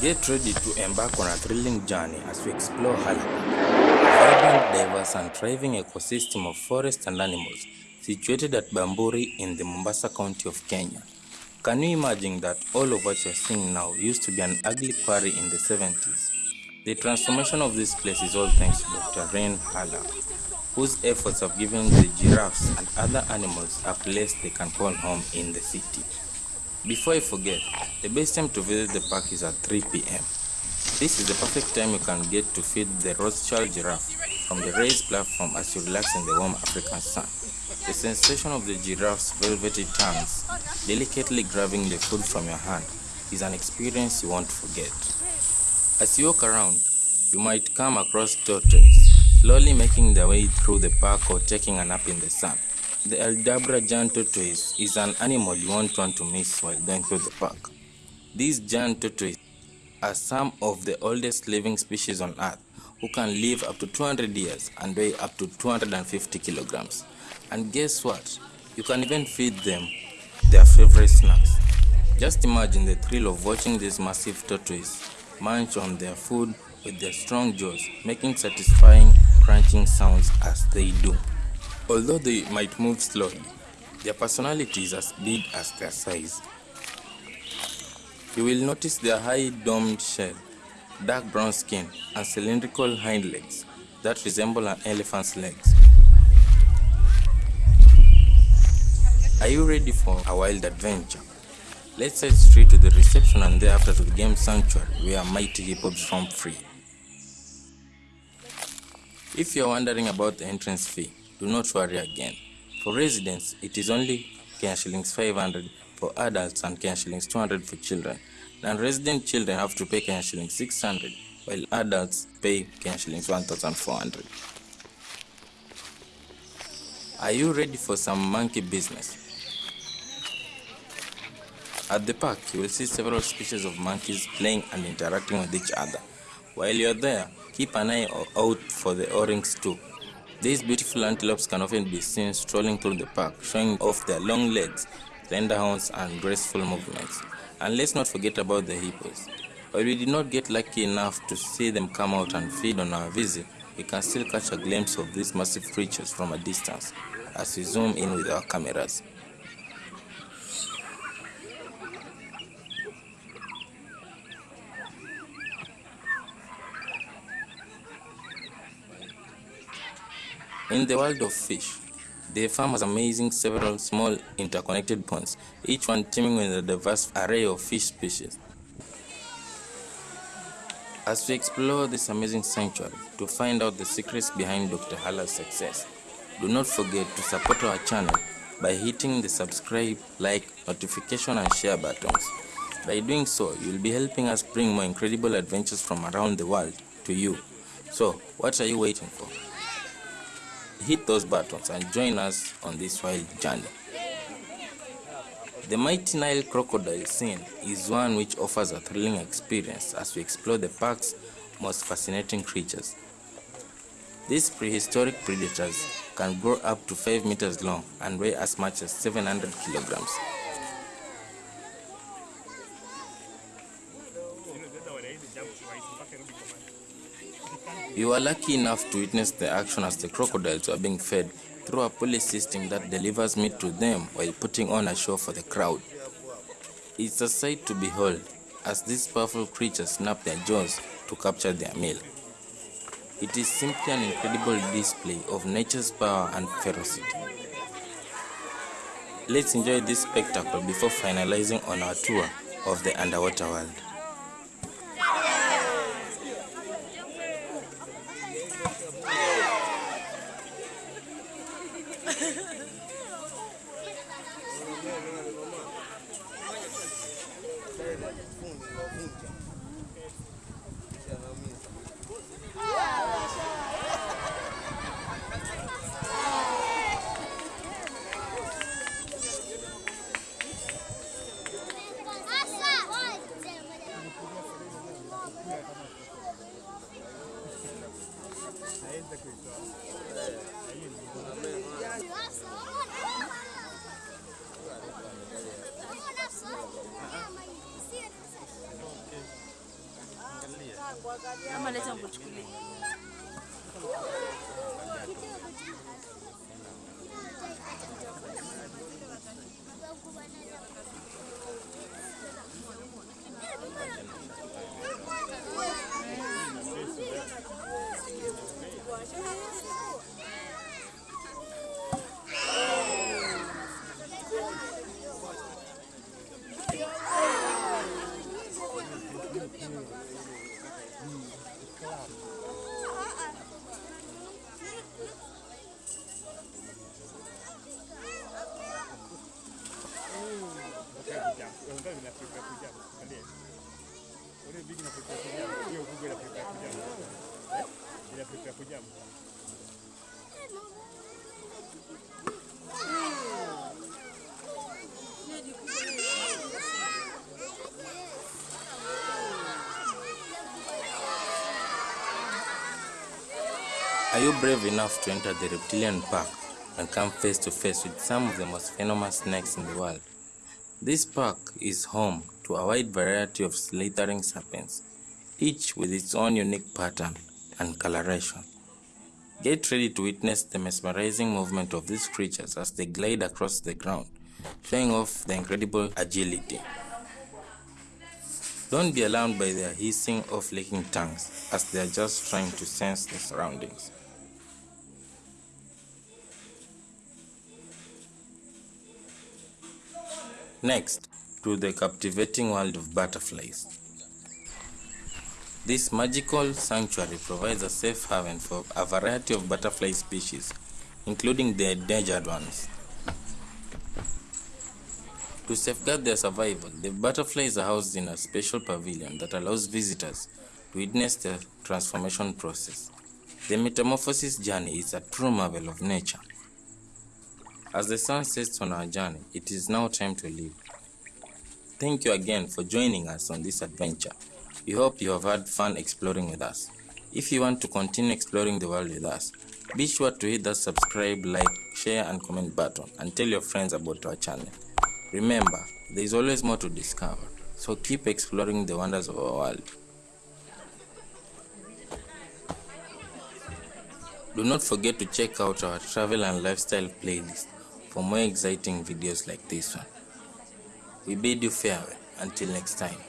Get ready to embark on a thrilling journey as we explore Haller Park, a vibrant, diverse, and thriving ecosystem of forests and animals situated at Bamburi in the Mombasa County of Kenya. Can you imagine that all of what you're seeing now used to be an ugly quarry in the 70s? The transformation of this place is all thanks to Dr. René Haller, whose efforts have given the giraffes and other animals a place they can call home in the city. Before I forget, the best time to visit the park is at 3 p.m. This is the perfect time you can get to feed the Rothschild giraffe from the raised platform as you relax in the warm African sun. The sensation of the giraffe's velvety tongues delicately grabbing the food from your hand is an experience you won't forget. As you walk around, you might come across tortoises slowly making their way through the park or taking a nap in the sun. The Aldabra giant tortoise is an animal you won't want to miss while going through the park. These giant tortoises are some of the oldest living species on earth who can live up to 200 years and weigh up to 250 kilograms. And guess what? You can even feed them their favorite snacks. Just imagine the thrill of watching these massive tortoises munch on their food with their strong jaws, making satisfying crunching sounds as they do. Although they might move slowly, their personality is as big as their size. You will notice their high domed shell, dark brown skin, and cylindrical hind legs that resemble an elephant's legs. Are you ready for a wild adventure? Let's head straight to the reception and thereafter to the game sanctuary where mighty hippos roam free. If you're wondering about the entrance fee, do not worry again. For residents, it is only shillings 500 for adults and shillings 200 for children. Non-resident children have to pay shillings 600 while adults pay shillings 1400. Are you ready for some monkey business? At the park, you will see several species of monkeys playing and interacting with each other. While you're there, keep an eye out for the oryx too. These beautiful antelopes can often be seen strolling through the park, showing off their long legs, slender horns, and graceful movements. And let's not forget about the hippos. While we did not get lucky enough to see them come out and feed on our visit, we can still catch a glimpse of these massive creatures from a distance as we zoom in with our cameras. In the world of fish, the farm has amazing several small interconnected ponds, each one teeming with a diverse array of fish species. As we explore this amazing sanctuary to find out the secrets behind Dr. Haller's success, do not forget to support our channel by hitting the subscribe, like, notification and share buttons. By doing so, you will be helping us bring more incredible adventures from around the world to you. So, what are you waiting for? Hit those buttons and join us on this wild journey. The mighty Nile crocodile scene is one which offers a thrilling experience as we explore the park's most fascinating creatures. These prehistoric predators can grow up to 5 meters long and weigh as much as 700 kilograms. You are lucky enough to witness the action as the crocodiles are being fed through a pulley system that delivers meat to them while putting on a show for the crowd. It's a sight to behold as these powerful creatures snap their jaws to capture their meal. It is simply an incredible display of nature's power and ferocity. Let's enjoy this spectacle before finalizing on our tour of the underwater world. Ama leta nikuchukulie. di iklan Unajua Are you brave enough to enter the reptilian park and come face to face with some of the most venomous snakes in the world? This park is home to a wide variety of slithering serpents, each with its own unique pattern and coloration. Get ready to witness the mesmerizing movement of these creatures as they glide across the ground, showing off their incredible agility. Don't be alarmed by their hissing or flicking tongues, as they are just trying to sense their surroundings. Next, to the captivating world of butterflies. This magical sanctuary provides a safe haven for a variety of butterfly species, including the endangered ones. To safeguard their survival, the butterflies are housed in a special pavilion that allows visitors to witness the transformation process. The metamorphosis journey is a true marvel of nature. As the sun sets on our journey, it is now time to leave. Thank you again for joining us on this adventure. We hope you have had fun exploring with us. If you want to continue exploring the world with us, be sure to hit that subscribe, like, share, and comment button and tell your friends about our channel. Remember, there is always more to discover, so keep exploring the wonders of our world. Do not forget to check out our travel and lifestyle playlist for more exciting videos like this one. We bid you farewell until next time.